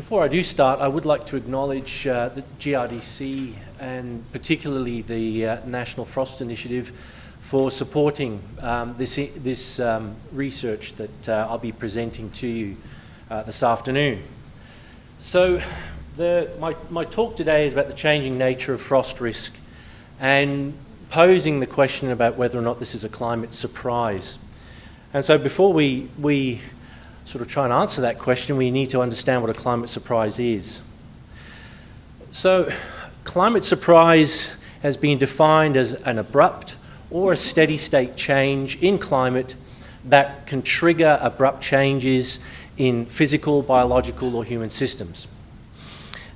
Before I do start, I would like to acknowledge uh, the GRDC and particularly the uh, National Frost Initiative for supporting um, this, this um, research that uh, I'll be presenting to you uh, this afternoon. So the, my, my talk today is about the changing nature of frost risk and posing the question about whether or not this is a climate surprise. And so before we, we sort of try and answer that question, we need to understand what a climate surprise is. So climate surprise has been defined as an abrupt or a steady state change in climate that can trigger abrupt changes in physical, biological or human systems.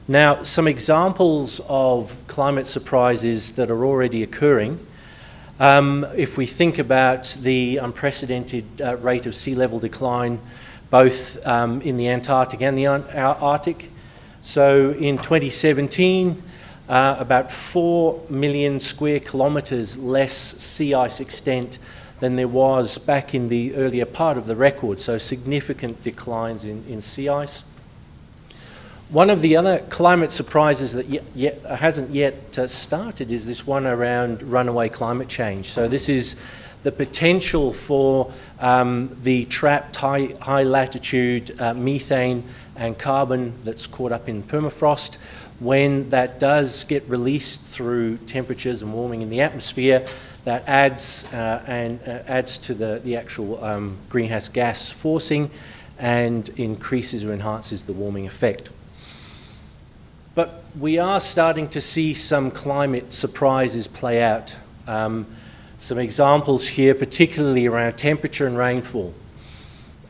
Now, some examples of climate surprises that are already occurring um, if we think about the unprecedented uh, rate of sea level decline both um, in the Antarctic and the Arctic. So in 2017, uh, about 4 million square kilometres less sea ice extent than there was back in the earlier part of the record, so significant declines in, in sea ice. One of the other climate surprises that yet, yet hasn't yet uh, started is this one around runaway climate change. So this is the potential for um, the trapped high, high latitude uh, methane and carbon that's caught up in permafrost when that does get released through temperatures and warming in the atmosphere that adds uh, and uh, adds to the, the actual um, greenhouse gas forcing and increases or enhances the warming effect. But we are starting to see some climate surprises play out. Um, some examples here, particularly around temperature and rainfall.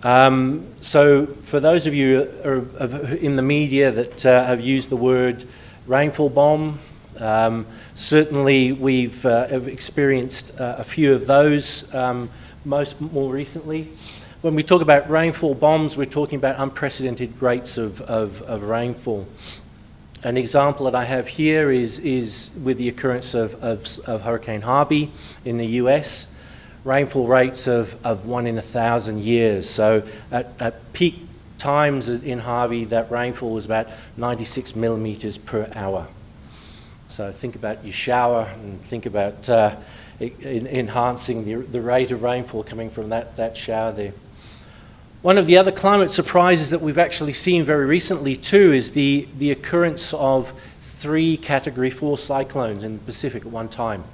Um, so for those of you in the media that uh, have used the word rainfall bomb, um, certainly we've uh, experienced uh, a few of those um, most more recently. When we talk about rainfall bombs, we're talking about unprecedented rates of, of, of rainfall. An example that I have here is, is with the occurrence of, of, of Hurricane Harvey in the US, rainfall rates of, of one in a thousand years. So at, at peak times in Harvey, that rainfall was about 96 millimeters per hour. So think about your shower and think about uh, in, enhancing the, the rate of rainfall coming from that, that shower there. One of the other climate surprises that we've actually seen very recently too is the, the occurrence of three category four cyclones in the Pacific at one time.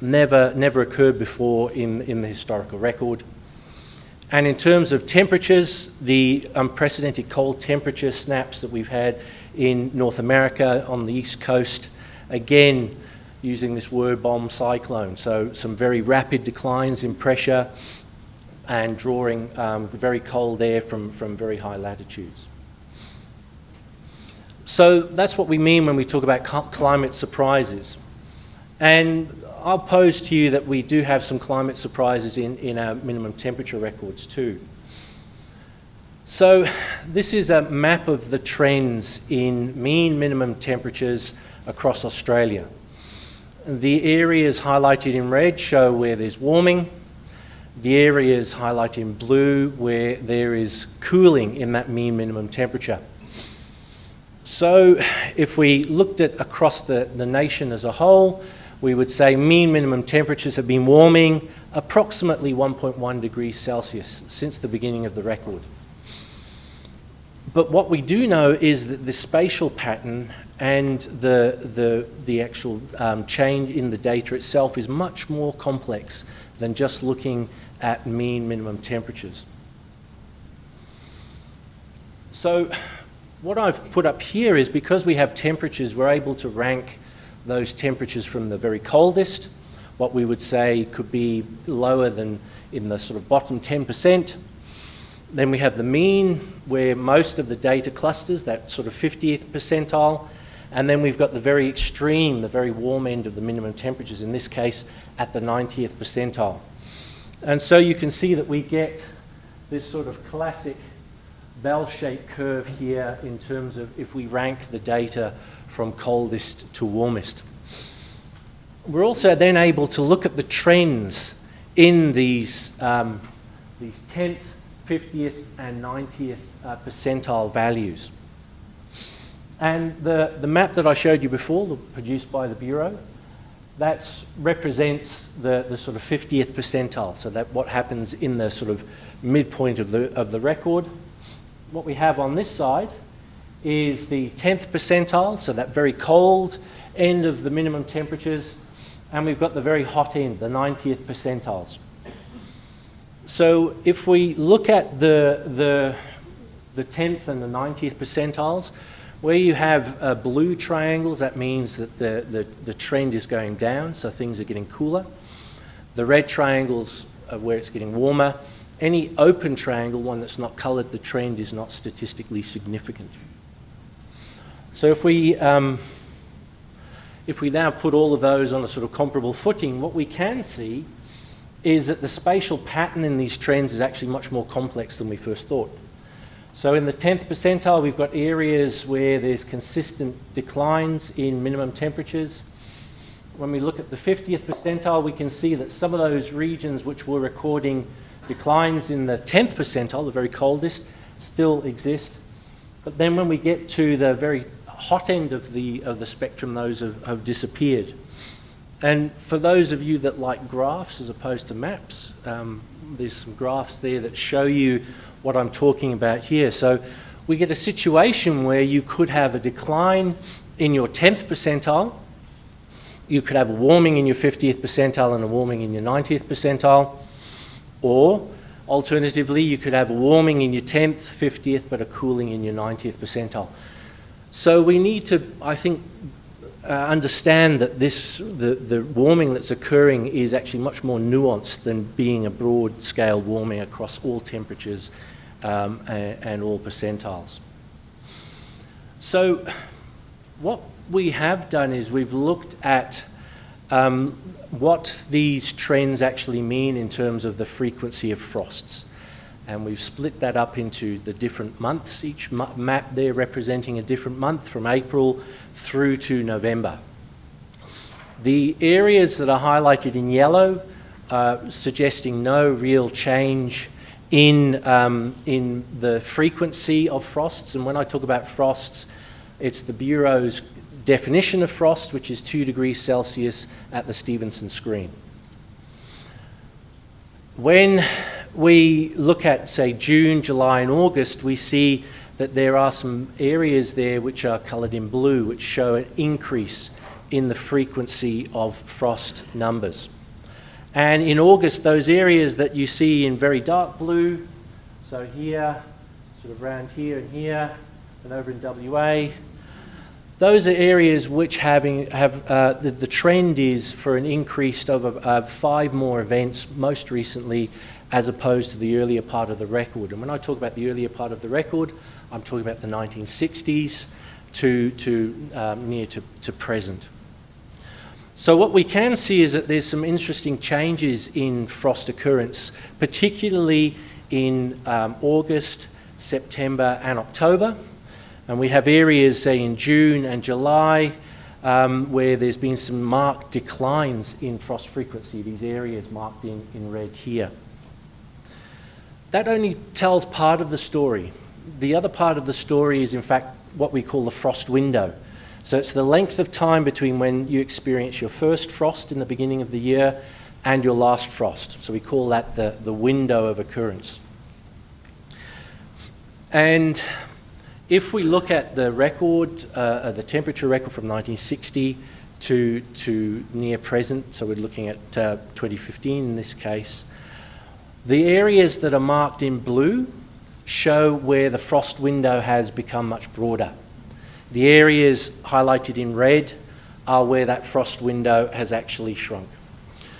Never, never occurred before in, in the historical record. And in terms of temperatures, the unprecedented cold temperature snaps that we've had in North America on the east coast, again, using this word bomb cyclone. So some very rapid declines in pressure, and drawing um, very cold air from, from very high latitudes. So that's what we mean when we talk about climate surprises. And I'll pose to you that we do have some climate surprises in, in our minimum temperature records too. So this is a map of the trends in mean minimum temperatures across Australia. The areas highlighted in red show where there's warming, the areas highlighted in blue where there is cooling in that mean minimum temperature. So if we looked at across the, the nation as a whole, we would say mean minimum temperatures have been warming approximately 1.1 degrees Celsius since the beginning of the record. But what we do know is that the spatial pattern and the, the, the actual um, change in the data itself is much more complex than just looking at mean minimum temperatures. So what I've put up here is because we have temperatures, we're able to rank those temperatures from the very coldest, what we would say could be lower than in the sort of bottom 10%. Then we have the mean, where most of the data clusters, that sort of 50th percentile. And then we've got the very extreme, the very warm end of the minimum temperatures, in this case at the 90th percentile. And so you can see that we get this sort of classic bell-shaped curve here in terms of if we rank the data from coldest to warmest. We're also then able to look at the trends in these, um, these 10th, 50th and 90th uh, percentile values. And the, the map that I showed you before, produced by the Bureau, that represents the, the sort of 50th percentile, so that what happens in the sort of midpoint of the, of the record. What we have on this side is the 10th percentile, so that very cold end of the minimum temperatures, and we've got the very hot end, the 90th percentiles. So if we look at the, the, the 10th and the 90th percentiles, where you have uh, blue triangles, that means that the, the, the, trend is going down, so things are getting cooler. The red triangles are where it's getting warmer. Any open triangle, one that's not colored, the trend is not statistically significant. So if we, um, if we now put all of those on a sort of comparable footing, what we can see is that the spatial pattern in these trends is actually much more complex than we first thought. So in the 10th percentile, we've got areas where there's consistent declines in minimum temperatures. When we look at the 50th percentile, we can see that some of those regions which were recording declines in the 10th percentile, the very coldest, still exist. But then when we get to the very hot end of the, of the spectrum, those have, have disappeared. And for those of you that like graphs as opposed to maps, um, there's some graphs there that show you what I'm talking about here. So we get a situation where you could have a decline in your 10th percentile, you could have a warming in your 50th percentile and a warming in your 90th percentile, or alternatively, you could have a warming in your 10th, 50th, but a cooling in your 90th percentile. So we need to, I think, uh, understand that this, the, the warming that's occurring is actually much more nuanced than being a broad scale warming across all temperatures um, and, and, all percentiles. So what we have done is we've looked at um, what these trends actually mean in terms of the frequency of frosts. And we've split that up into the different months, each map there representing a different month from April through to November. The areas that are highlighted in yellow are suggesting no real change in, um, in the frequency of frosts. And when I talk about frosts, it's the Bureau's definition of frost, which is 2 degrees Celsius at the Stevenson screen. When we look at, say, June, July, and August, we see that there are some areas there which are coloured in blue, which show an increase in the frequency of frost numbers. And in August, those areas that you see in very dark blue, so here, sort of around here and here, and over in WA, those are areas which having, have, uh, the, the, trend is for an increase of, of five more events most recently as opposed to the earlier part of the record. And when I talk about the earlier part of the record, I'm talking about the 1960s to, to um, near to, to present. So what we can see is that there's some interesting changes in frost occurrence, particularly in um, August, September and October. And we have areas, say, in June and July, um, where there's been some marked declines in frost frequency, these areas marked in, in red here. That only tells part of the story. The other part of the story is, in fact, what we call the frost window. So it's the length of time between when you experience your first frost in the beginning of the year and your last frost. So we call that the, the window of occurrence. And if we look at the record, uh, uh the temperature record from 1960 to, to near present, so we're looking at uh, 2015 in this case, the areas that are marked in blue show where the frost window has become much broader. The areas highlighted in red are where that frost window has actually shrunk.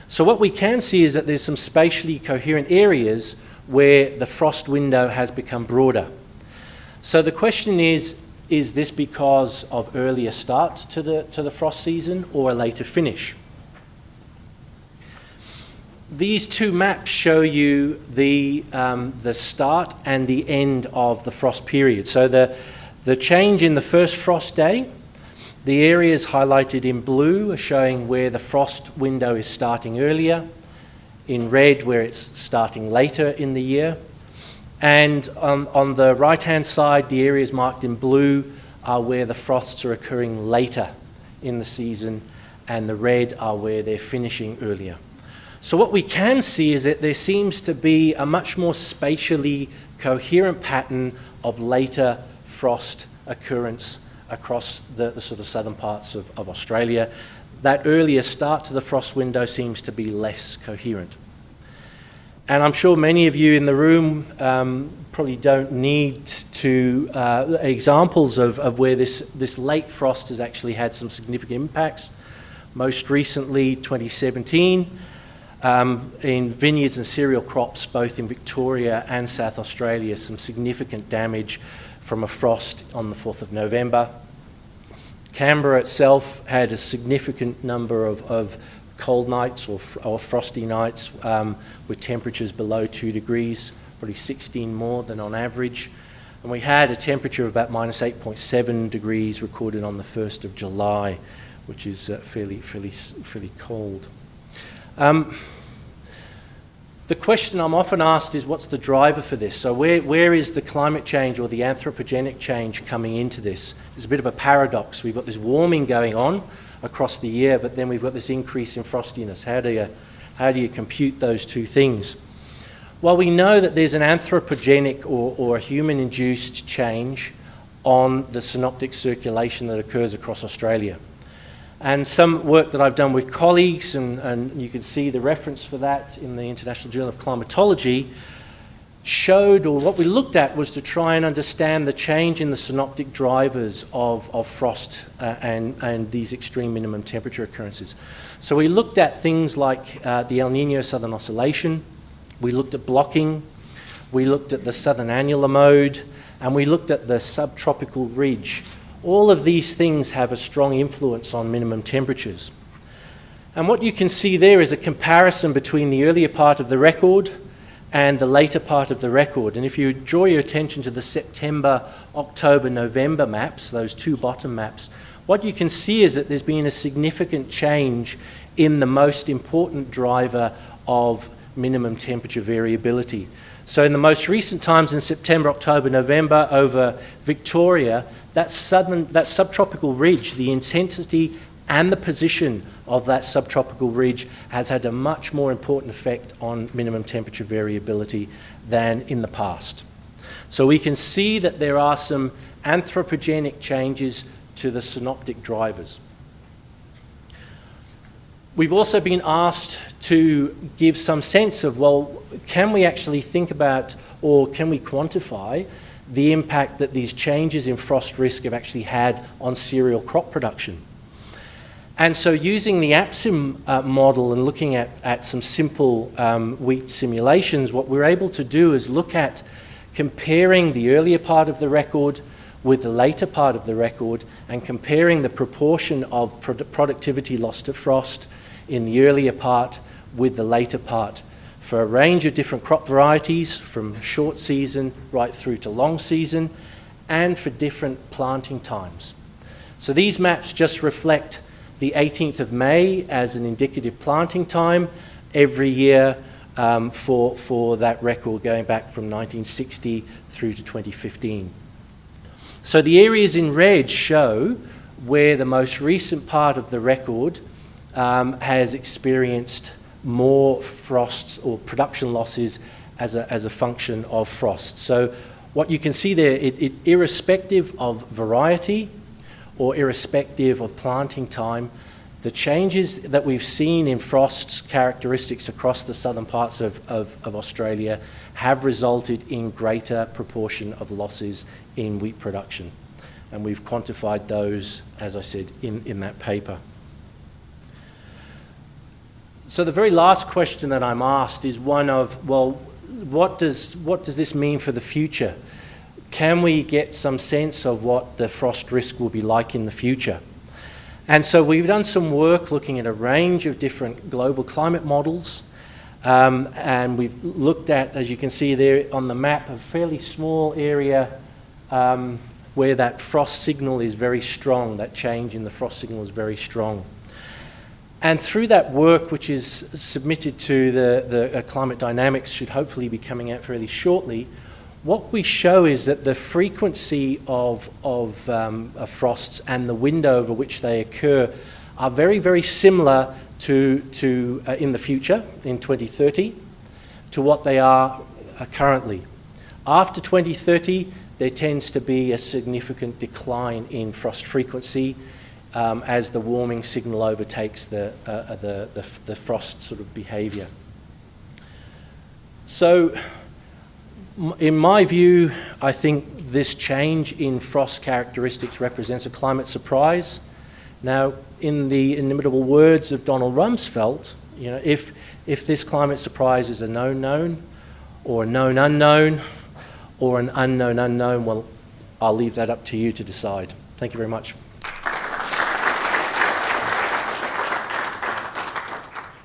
So what we can see is that there's some spatially coherent areas where the frost window has become broader. So the question is, is this because of earlier start to the, to the frost season or a later finish? These two maps show you the, um, the start and the end of the frost period. So the, the change in the first frost day, the areas highlighted in blue are showing where the frost window is starting earlier, in red where it's starting later in the year, and on, on the right-hand side, the areas marked in blue are where the frosts are occurring later in the season, and the red are where they're finishing earlier. So what we can see is that there seems to be a much more spatially coherent pattern of later frost occurrence across the, the sort of southern parts of, of Australia. That earlier start to the frost window seems to be less coherent. And I'm sure many of you in the room um, probably don't need to uh, examples of, of where this, this late frost has actually had some significant impacts. Most recently, 2017, um, in vineyards and cereal crops, both in Victoria and South Australia, some significant damage from a frost on the 4th of November. Canberra itself had a significant number of, of cold nights or, or frosty nights um, with temperatures below 2 degrees, probably 16 more than on average. And we had a temperature of about minus 8.7 degrees recorded on the 1st of July, which is uh, fairly, fairly, fairly cold. Um, the question I'm often asked is what's the driver for this? So where, where is the climate change or the anthropogenic change coming into this? There's a bit of a paradox. We've got this warming going on across the year, but then we've got this increase in frostiness. How do you, how do you compute those two things? Well, we know that there's an anthropogenic or, or human-induced change on the synoptic circulation that occurs across Australia. And some work that I've done with colleagues, and, and you can see the reference for that in the International Journal of Climatology, showed, or what we looked at was to try and understand the change in the synoptic drivers of, of frost uh, and, and these extreme minimum temperature occurrences. So we looked at things like uh, the El Nino Southern Oscillation, we looked at blocking, we looked at the Southern Annular Mode, and we looked at the subtropical ridge all of these things have a strong influence on minimum temperatures. And what you can see there is a comparison between the earlier part of the record and the later part of the record. And if you draw your attention to the September, October, November maps, those two bottom maps, what you can see is that there's been a significant change in the most important driver of minimum temperature variability. So in the most recent times in September, October, November over Victoria, that, that subtropical ridge, the intensity and the position of that subtropical ridge has had a much more important effect on minimum temperature variability than in the past. So we can see that there are some anthropogenic changes to the synoptic drivers. We've also been asked to give some sense of, well, can we actually think about or can we quantify the impact that these changes in frost risk have actually had on cereal crop production. And so using the APSIM uh, model and looking at, at some simple um, wheat simulations, what we're able to do is look at comparing the earlier part of the record with the later part of the record and comparing the proportion of pro productivity lost to frost in the earlier part with the later part for a range of different crop varieties from short season right through to long season and for different planting times. So these maps just reflect the 18th of May as an indicative planting time every year um, for, for that record going back from 1960 through to 2015. So the areas in red show where the most recent part of the record um, has experienced more frosts or production losses as a, as a function of frost. So what you can see there, it, it, irrespective of variety or irrespective of planting time, the changes that we've seen in frost's characteristics across the southern parts of, of, of, Australia have resulted in greater proportion of losses in wheat production. And we've quantified those, as I said, in, in that paper. So the very last question that I'm asked is one of, well, what does, what does this mean for the future? Can we get some sense of what the frost risk will be like in the future? And so we've done some work looking at a range of different global climate models. Um, and we've looked at, as you can see there on the map, a fairly small area um, where that frost signal is very strong, that change in the frost signal is very strong. And through that work, which is submitted to the, the uh, Climate Dynamics, should hopefully be coming out fairly shortly, what we show is that the frequency of, of, um, of frosts and the window over which they occur are very, very similar to, to uh, in the future, in 2030, to what they are uh, currently. After 2030, there tends to be a significant decline in frost frequency um, as the warming signal overtakes the, uh, uh the, the, the frost sort of behaviour. So in my view, I think this change in frost characteristics represents a climate surprise. Now, in the inimitable words of Donald Rumsfeld, you know, if, if this climate surprise is a known known, or a known unknown, or an unknown unknown, well, I'll leave that up to you to decide. Thank you very much.